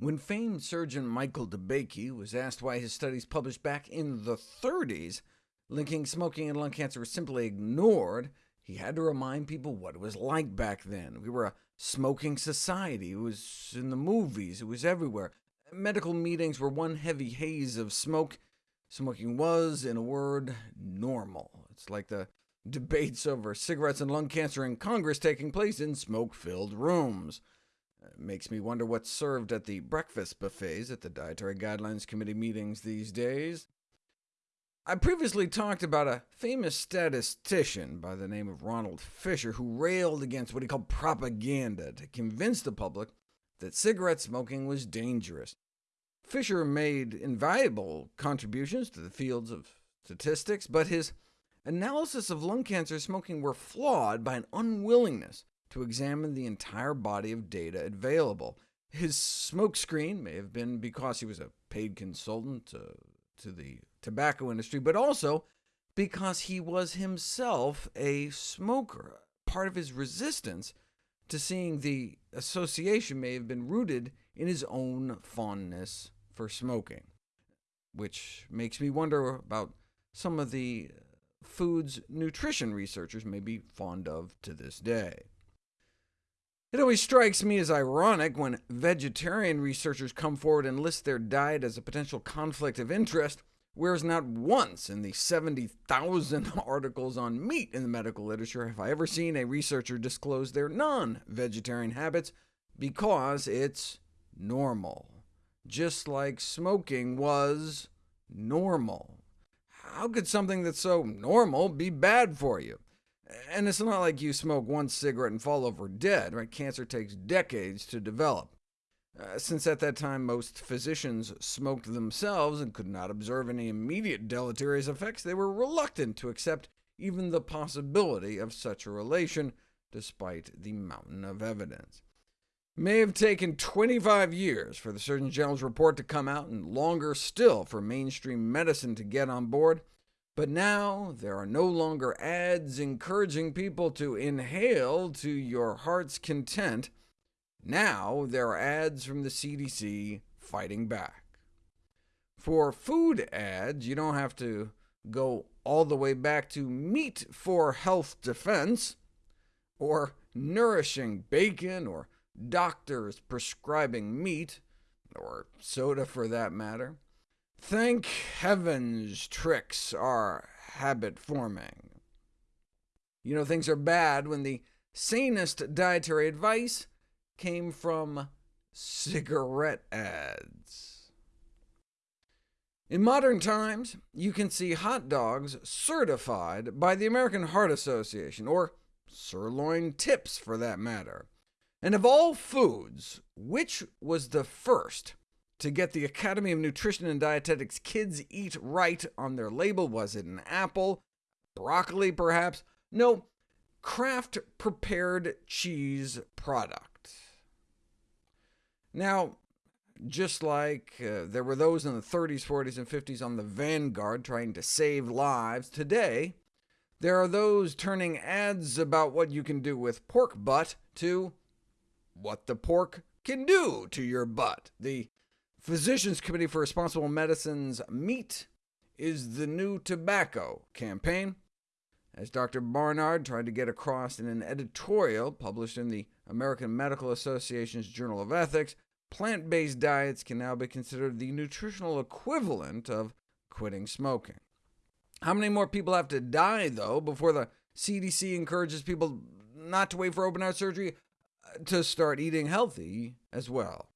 When famed surgeon Michael DeBakey was asked why his studies published back in the 30s linking smoking and lung cancer were simply ignored, he had to remind people what it was like back then. We were a smoking society. It was in the movies. It was everywhere. Medical meetings were one heavy haze of smoke. Smoking was, in a word, normal. It's like the debates over cigarettes and lung cancer in Congress taking place in smoke-filled rooms. Makes me wonder what's served at the breakfast buffets at the Dietary Guidelines Committee meetings these days. I previously talked about a famous statistician by the name of Ronald Fisher, who railed against what he called propaganda to convince the public that cigarette smoking was dangerous. Fisher made invaluable contributions to the fields of statistics, but his analysis of lung cancer smoking were flawed by an unwillingness to examine the entire body of data available. His smokescreen may have been because he was a paid consultant to, to the tobacco industry, but also because he was himself a smoker. Part of his resistance to seeing the association may have been rooted in his own fondness for smoking, which makes me wonder about some of the foods nutrition researchers may be fond of to this day. It always strikes me as ironic when vegetarian researchers come forward and list their diet as a potential conflict of interest, whereas not once in the 70,000 articles on meat in the medical literature have I ever seen a researcher disclose their non-vegetarian habits, because it's normal, just like smoking was normal. How could something that's so normal be bad for you? And it's not like you smoke one cigarette and fall over dead. Right? Cancer takes decades to develop. Uh, since at that time most physicians smoked themselves and could not observe any immediate deleterious effects, they were reluctant to accept even the possibility of such a relation, despite the mountain of evidence. It may have taken 25 years for the Surgeon General's report to come out, and longer still for mainstream medicine to get on board. But now there are no longer ads encouraging people to inhale to your heart's content. Now there are ads from the CDC fighting back. For food ads, you don't have to go all the way back to Meat for Health Defense, or nourishing bacon, or doctors prescribing meat, or soda for that matter. Thank heavens Trix are habit-forming. You know things are bad when the sanest dietary advice came from cigarette ads. In modern times, you can see hot dogs certified by the American Heart Association, or sirloin tips for that matter. And of all foods, which was the first to get the Academy of Nutrition and Dietetics Kids Eat Right on their label? Was it an apple? Broccoli, perhaps? No, Kraft prepared cheese product. Now, just like uh, there were those in the 30s, 40s, and 50s on the vanguard trying to save lives, today there are those turning ads about what you can do with pork butt to what the pork can do to your butt. The Physicians Committee for Responsible Medicine's Meat is the New Tobacco campaign, as Dr. Barnard tried to get across in an editorial published in the American Medical Association's Journal of Ethics, plant-based diets can now be considered the nutritional equivalent of quitting smoking. How many more people have to die, though, before the CDC encourages people not to wait for open-heart surgery uh, to start eating healthy as well?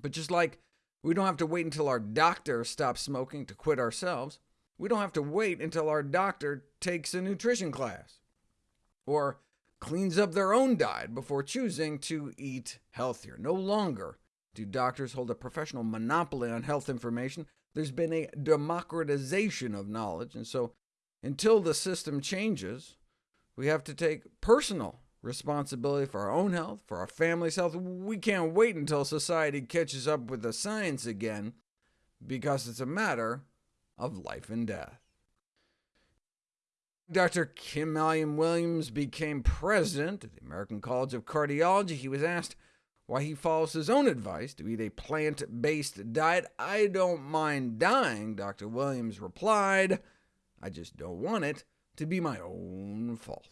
But just like we don't have to wait until our doctor stops smoking to quit ourselves, we don't have to wait until our doctor takes a nutrition class, or cleans up their own diet before choosing to eat healthier. No longer do doctors hold a professional monopoly on health information. There's been a democratization of knowledge, and so until the system changes, we have to take personal responsibility for our own health, for our family's health. We can't wait until society catches up with the science again, because it's a matter of life and death. Dr. Kim Allan Williams became president of the American College of Cardiology. He was asked why he follows his own advice to eat a plant-based diet. I don't mind dying, Dr. Williams replied. I just don't want it to be my own fault.